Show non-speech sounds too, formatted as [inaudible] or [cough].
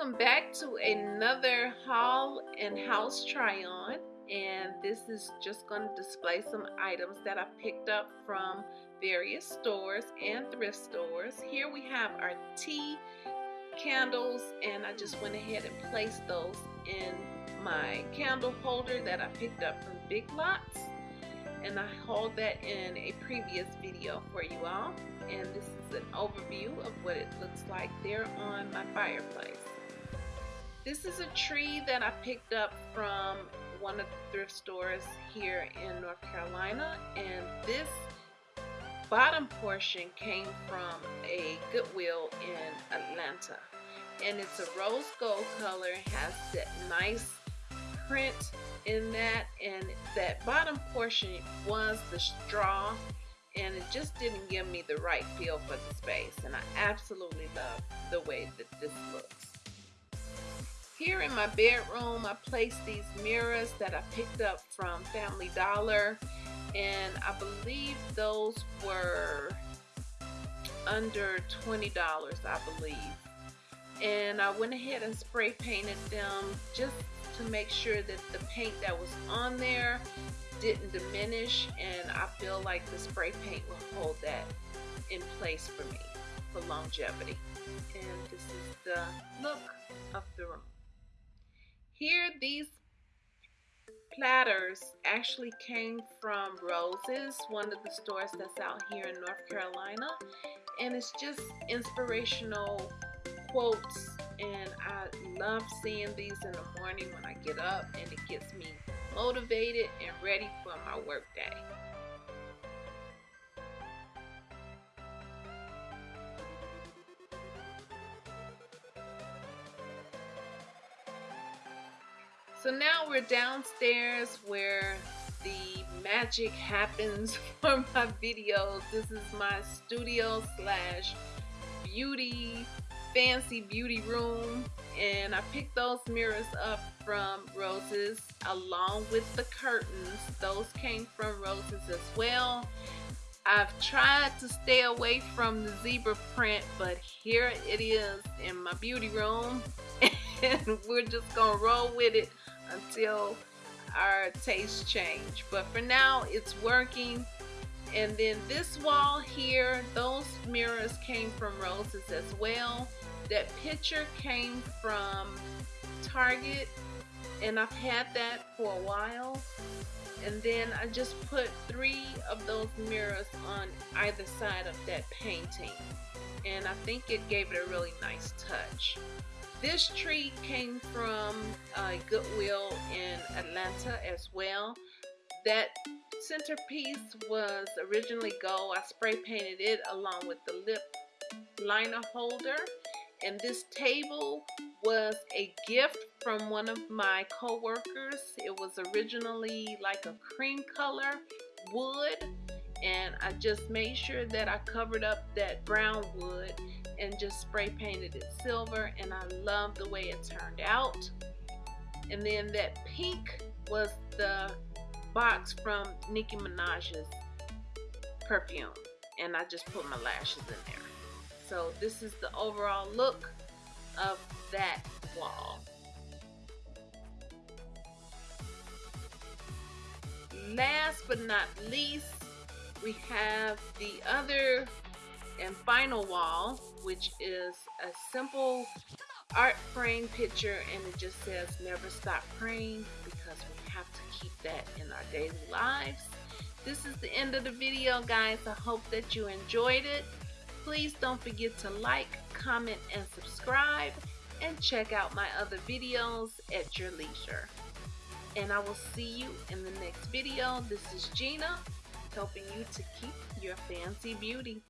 to another haul and house try on and this is just going to display some items that I picked up from various stores and thrift stores. Here we have our tea candles and I just went ahead and placed those in my candle holder that I picked up from Big Lots and I hauled that in a previous video for you all and this is an overview of what it looks like there on my fireplace. This is a tree that I picked up from one of the thrift stores here in North Carolina and this bottom portion came from a Goodwill in Atlanta and it's a rose gold color has that nice print in that and that bottom portion was the straw and it just didn't give me the right feel for the space and I absolutely love the way that this looks. Here in my bedroom, I placed these mirrors that I picked up from Family Dollar, and I believe those were under $20, I believe. And I went ahead and spray painted them just to make sure that the paint that was on there didn't diminish and I feel like the spray paint will hold that in place for me for longevity. And this is the look of the room. Here, these platters actually came from Roses, one of the stores that's out here in North Carolina. And it's just inspirational quotes and I love seeing these in the morning when I get up and it gets me motivated and ready for my work So now we're downstairs where the magic happens [laughs] for my videos. This is my studio slash beauty, fancy beauty room. And I picked those mirrors up from Roses along with the curtains. Those came from Roses as well. I've tried to stay away from the zebra print, but here it is in my beauty room. [laughs] And we're just gonna roll with it until our taste change. But for now, it's working. And then this wall here, those mirrors came from Roses as well. That picture came from Target and I've had that for a while. And then I just put three of those mirrors on either side of that painting. And I think it gave it a really nice touch. This tree came from uh, Goodwill in Atlanta as well. That centerpiece was originally gold. I spray painted it along with the lip liner holder. And this table was a gift from one of my co-workers. It was originally like a cream color wood and I just made sure that I covered up that brown wood and just spray painted it silver and I love the way it turned out. And then that pink was the box from Nicki Minaj's perfume and I just put my lashes in there. So this is the overall look of that wall. Last but not least, we have the other and final wall, which is a simple art frame picture and it just says never stop praying because we have to keep that in our daily lives. This is the end of the video guys. I hope that you enjoyed it. Please don't forget to like, comment, and subscribe and check out my other videos at your leisure. And I will see you in the next video. This is Gina helping you to keep your fancy beauty.